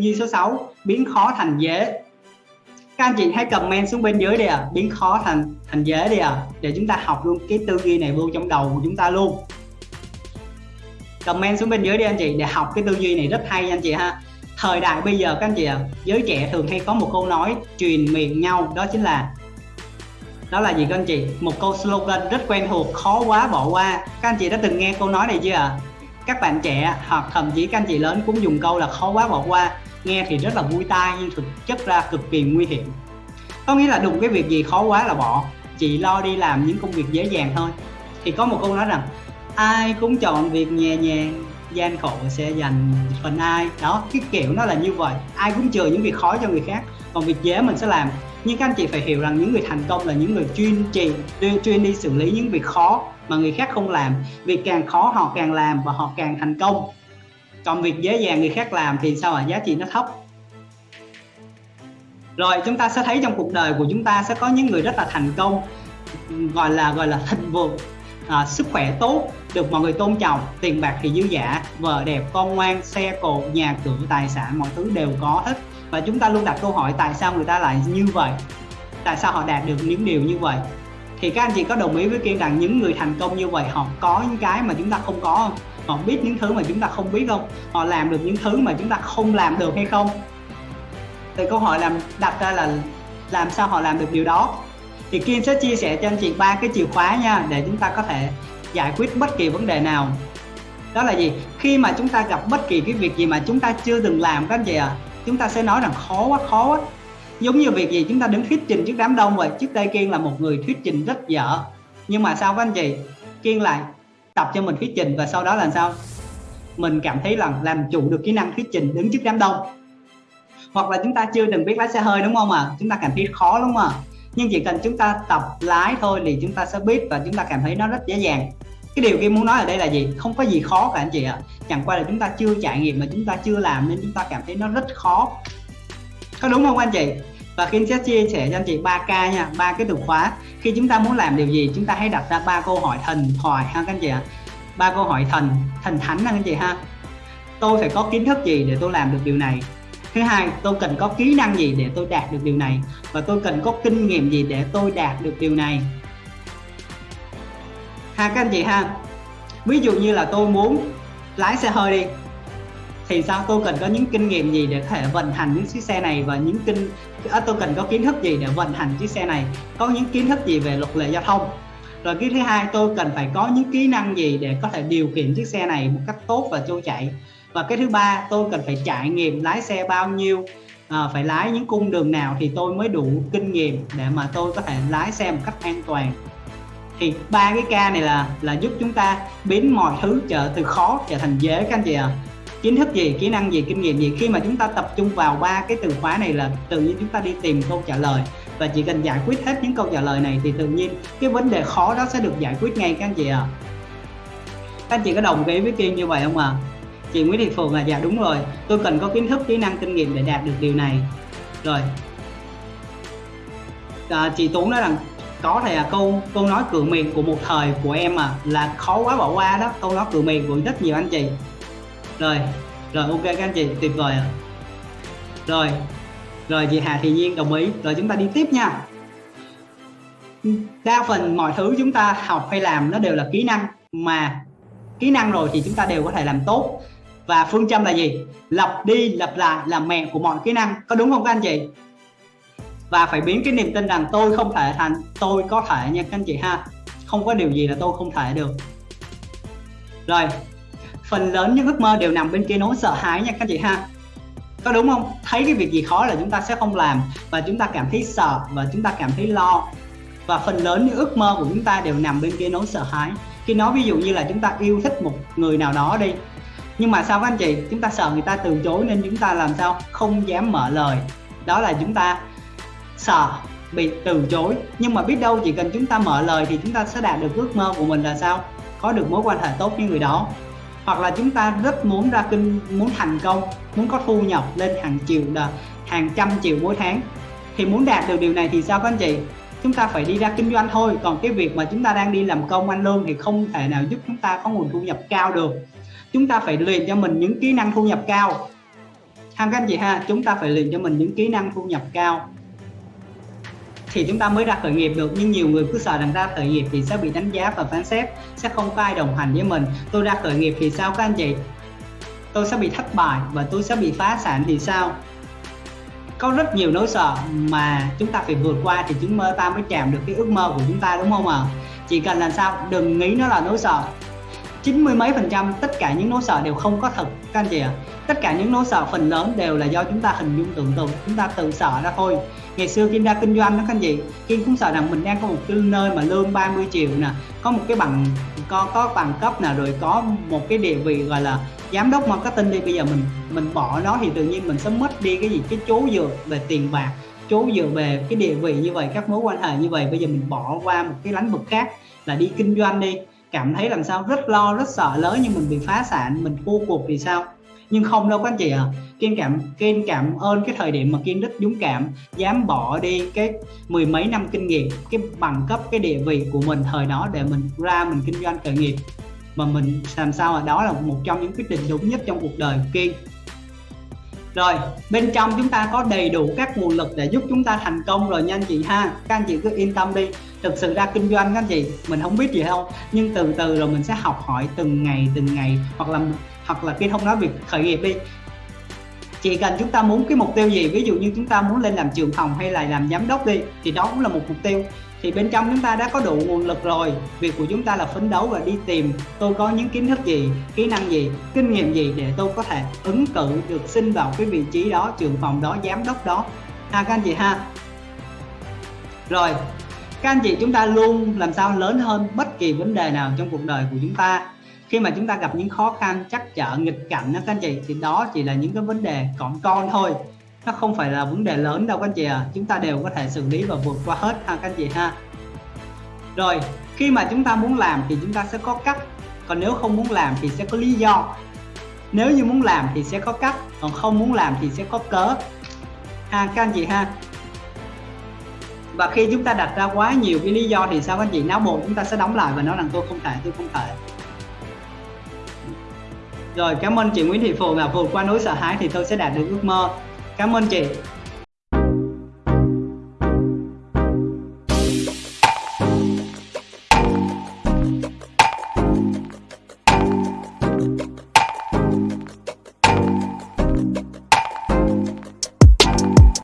duy số 6 biến khó thành dễ. Các anh chị hãy comment xuống bên dưới đi à biến khó thành thành dễ đi à để chúng ta học luôn cái tư duy này vô trong đầu của chúng ta luôn. Comment xuống bên dưới đi anh chị để học cái tư duy này rất hay anh chị ha. Thời đại bây giờ các anh chị ạ à, giới trẻ thường hay có một câu nói truyền miệng nhau đó chính là đó là gì các anh chị? Một câu slogan rất quen thuộc khó quá bỏ qua. Các anh chị đã từng nghe câu nói này chưa ạ? À? các bạn trẻ hoặc thậm chí các anh chị lớn cũng dùng câu là khó quá bỏ qua nghe thì rất là vui tai nhưng thực chất ra cực kỳ nguy hiểm. Có nghĩa là đụng cái việc gì khó quá là bỏ. Chỉ lo đi làm những công việc dễ dàng thôi. Thì có một câu nói rằng, ai cũng chọn việc nhẹ nhàng, gian khổ sẽ dành phần ai. Đó, cái kiểu nó là như vậy. Ai cũng chừa những việc khó cho người khác, còn việc dễ mình sẽ làm. Nhưng các anh chị phải hiểu rằng những người thành công là những người chuyên trị, chuyên đi xử lý những việc khó mà người khác không làm. Việc càng khó họ càng làm và họ càng thành công còn việc dễ dàng người khác làm thì sao ạ? À? giá trị nó thấp. Rồi chúng ta sẽ thấy trong cuộc đời của chúng ta sẽ có những người rất là thành công gọi là gọi là thịnh vượng à, sức khỏe tốt được mọi người tôn trọng tiền bạc thì dư giả vợ đẹp con ngoan xe cộ nhà cửa tài sản mọi thứ đều có hết. Và chúng ta luôn đặt câu hỏi tại sao người ta lại như vậy? Tại sao họ đạt được những điều như vậy? Thì các anh chị có đồng ý với kiên rằng những người thành công như vậy họ có những cái mà chúng ta không có không? Họ biết những thứ mà chúng ta không biết không? Họ làm được những thứ mà chúng ta không làm được hay không? Thì câu hỏi làm đặt ra là làm sao họ làm được điều đó? Thì Kim sẽ chia sẻ cho anh chị ba cái chìa khóa nha để chúng ta có thể giải quyết bất kỳ vấn đề nào. Đó là gì? Khi mà chúng ta gặp bất kỳ cái việc gì mà chúng ta chưa từng làm các anh chị ạ à, chúng ta sẽ nói rằng khó quá khó quá. Giống như việc gì chúng ta đứng thuyết trình trước đám đông vậy trước đây kiên là một người thuyết trình rất dở. Nhưng mà sao các anh chị? Kiên lại tập cho mình thuyết trình và sau đó là sao mình cảm thấy là làm chủ được kỹ năng thuyết trình đứng trước đám đông hoặc là chúng ta chưa từng biết lái xe hơi đúng không ạ à? chúng ta cảm thấy khó đúng không ạ à? nhưng chỉ cần chúng ta tập lái thôi thì chúng ta sẽ biết và chúng ta cảm thấy nó rất dễ dàng cái điều kia muốn nói ở đây là gì không có gì khó cả anh chị ạ à. chẳng qua là chúng ta chưa trải nghiệm mà chúng ta chưa làm nên chúng ta cảm thấy nó rất khó có đúng không anh chị và khi sẽ chia sẻ cho anh chị 3 k nha, ba cái từ khóa. Khi chúng ta muốn làm điều gì, chúng ta hãy đặt ra ba câu hỏi thần thoại ha các anh chị ạ. Ba câu hỏi thần thần thánh ha các anh chị ha. Tôi phải có kiến thức gì để tôi làm được điều này? Thứ hai, tôi cần có kỹ năng gì để tôi đạt được điều này? Và tôi cần có kinh nghiệm gì để tôi đạt được điều này? Ha các anh chị ha. Ví dụ như là tôi muốn lái xe hơi đi thì sao? Tôi cần có những kinh nghiệm gì để có thể vận hành những chiếc xe này và những kinh à, tôi cần có kiến thức gì để vận hành chiếc xe này? Có những kiến thức gì về luật lệ giao thông? Rồi cái thứ hai tôi cần phải có những kỹ năng gì để có thể điều khiển chiếc xe này một cách tốt và trôi chảy? Và cái thứ ba tôi cần phải trải nghiệm lái xe bao nhiêu à, phải lái những cung đường nào thì tôi mới đủ kinh nghiệm để mà tôi có thể lái xe một cách an toàn? Thì ba cái ca này là là giúp chúng ta biến mọi thứ trở từ khó trở thành dễ các anh chị ạ. à kiến thức gì kỹ năng gì kinh nghiệm gì? Khi mà chúng ta tập trung vào ba cái từ khóa này là tự nhiên chúng ta đi tìm câu trả lời. Và chỉ cần giải quyết hết những câu trả lời này thì tự nhiên cái vấn đề khó đó sẽ được giải quyết ngay các anh chị ạ. À. các anh chị có đồng ý với kiên như vậy không ạ? À? chị Nguyễn Thị Phượng là dạ đúng rồi. Tôi cần có kiến thức kỹ năng kinh nghiệm để đạt được điều này. Rồi. À, chị Tú nói rằng có thể là câu câu nói cửa miệng của một thời của em mà là khó quá bỏ qua đó câu nói cửa miệng của rất nhiều anh chị rồi rồi, ok các anh chị, tuyệt vời à. rồi rồi chị Hà Thị Nhiên đồng ý. Rồi chúng ta đi tiếp nha. Đa phần mọi thứ chúng ta học hay làm nó đều là kỹ năng, mà kỹ năng rồi thì chúng ta đều có thể làm tốt. Và phương châm là gì? Lặp đi lặp lại là mẹ của mọi kỹ năng. Có đúng không các anh chị? Và phải biến cái niềm tin rằng tôi không thể thành, tôi có thể nha các anh chị ha. Không có điều gì là tôi không thể được. Rồi phần lớn những ước mơ đều nằm bên kia nỗi sợ hãi nha các chị ha. Có đúng không? Thấy cái việc gì khó là chúng ta sẽ không làm và chúng ta cảm thấy sợ và chúng ta cảm thấy lo. Và phần lớn những ước mơ của chúng ta đều nằm bên kia nỗi sợ hãi. Khi nói ví dụ như là chúng ta yêu thích một người nào đó đi, nhưng mà sao các anh chị? Chúng ta sợ người ta từ chối nên chúng ta làm sao? Không dám mở lời. Đó là chúng ta sợ, bị từ chối. Nhưng mà biết đâu chỉ cần chúng ta mở lời thì chúng ta sẽ đạt được ước mơ của mình là sao? Có được mối quan hệ tốt với người đó hoặc là chúng ta rất muốn ra kinh muốn thành công, muốn có thu nhập lên hàng triệu là hàng trăm triệu mỗi tháng. Thì muốn đạt được điều này thì sao các anh chị? Chúng ta phải đi ra kinh doanh thôi. Còn cái việc mà chúng ta đang đi làm công, ăn lương thì không thể nào giúp chúng ta có nguồn thu nhập cao được. Chúng ta phải luyện cho mình những kỹ năng thu nhập cao. Ha, các anh chị ha, chúng ta phải luyện cho mình những kỹ năng thu nhập cao thì chúng ta mới ra khởi nghiệp được. Nhưng nhiều người cứ sợ rằng ra khởi nghiệp thì sẽ bị đánh giá và phán xét, sẽ không có ai đồng hành với mình. Tôi ra khởi nghiệp thì sao các anh chị? Tôi sẽ bị thất bại và tôi sẽ bị phá sản thì sao? Có rất nhiều nỗi sợ mà chúng ta phải vượt qua thì chúng ta mới chạm được cái ước mơ của chúng ta, đúng không ạ? À? chỉ cần làm sao? Đừng nghĩ nó là nỗi sợ chín mươi mấy phần trăm, tất cả những nỗi sợ đều không có thật, các anh chị ạ. À? tất cả những nỗi sợ phần lớn đều là do chúng ta hình dung tưởng tượng, chúng ta tự sợ ra thôi. Ngày xưa Kim ra kinh doanh đó, các anh chị Kim cũng sợ rằng mình đang có một cái nơi mà lương 30 triệu nè, có một cái bằng, có có bằng cấp nè, rồi có một cái địa vị gọi là giám đốc marketing đi, bây giờ mình mình bỏ nó thì tự nhiên mình sẽ mất đi cái gì? Cái chú dựa về tiền bạc, chú dựa về cái địa vị như vậy, các mối quan hệ như vậy, bây giờ mình bỏ qua một cái lĩnh vực khác là đi kinh doanh đi cảm thấy làm sao rất lo, rất sợ lớn nhưng mình bị phá sản, mình thua cuộc thì sao? Nhưng không đâu các anh chị ạ. À. kiên cảm kiên cảm ơn cái thời điểm mà kiên rất dũng cảm dám bỏ đi cái mười mấy năm kinh nghiệm, cái bằng cấp, cái địa vị của mình thời đó để mình ra mình kinh doanh khởi nghiệp. Mà mình làm sao mà đó là một trong những quyết định đúng nhất trong cuộc đời của kiên rồi, bên trong chúng ta có đầy đủ các nguồn lực để giúp chúng ta thành công rồi nha anh chị ha. Các anh chị cứ yên tâm đi. Thực sự ra kinh doanh các anh chị, mình không biết gì đâu. Nhưng từ từ rồi mình sẽ học hỏi từng ngày từng ngày. Hoặc là hoặc là khi không nói việc khởi nghiệp đi chỉ cần chúng ta muốn cái mục tiêu gì, ví dụ như chúng ta muốn lên làm trưởng phòng hay là làm giám đốc đi, thì đó cũng là một mục tiêu. Thì bên trong chúng ta đã có đủ nguồn lực rồi, việc của chúng ta là phấn đấu và đi tìm tôi có những kiến thức gì, kỹ năng gì, kinh nghiệm gì để tôi có thể ứng cử được xin vào cái vị trí đó, trưởng phòng đó, giám đốc đó. Ha các anh chị ha. Rồi, các anh chị chúng ta luôn làm sao lớn hơn bất kỳ vấn đề nào trong cuộc đời của chúng ta khi mà chúng ta gặp những khó khăn chắc trở, nghịch cảnh đó các anh chị, thì đó chỉ là những cái vấn đề còn con thôi. Nó không phải là vấn đề lớn đâu các anh chị à chúng ta đều có thể xử lý và vượt qua hết ha, các anh chị ha. Rồi, khi mà chúng ta muốn làm thì chúng ta sẽ có cách. Còn nếu không muốn làm thì sẽ có lý do. Nếu như muốn làm thì sẽ có cách, còn không muốn làm thì sẽ có cớ. Ha, các anh chị ha. Và khi chúng ta đặt ra quá nhiều cái lý do thì sao các anh chị? Não bộ chúng ta sẽ đóng lại và nói rằng, tôi không thể, tôi không thể rồi, cảm ơn chị Nguyễn Thị Phượng là vượt qua núi sợ hãi thì tôi sẽ đạt được ước mơ. Cảm ơn chị.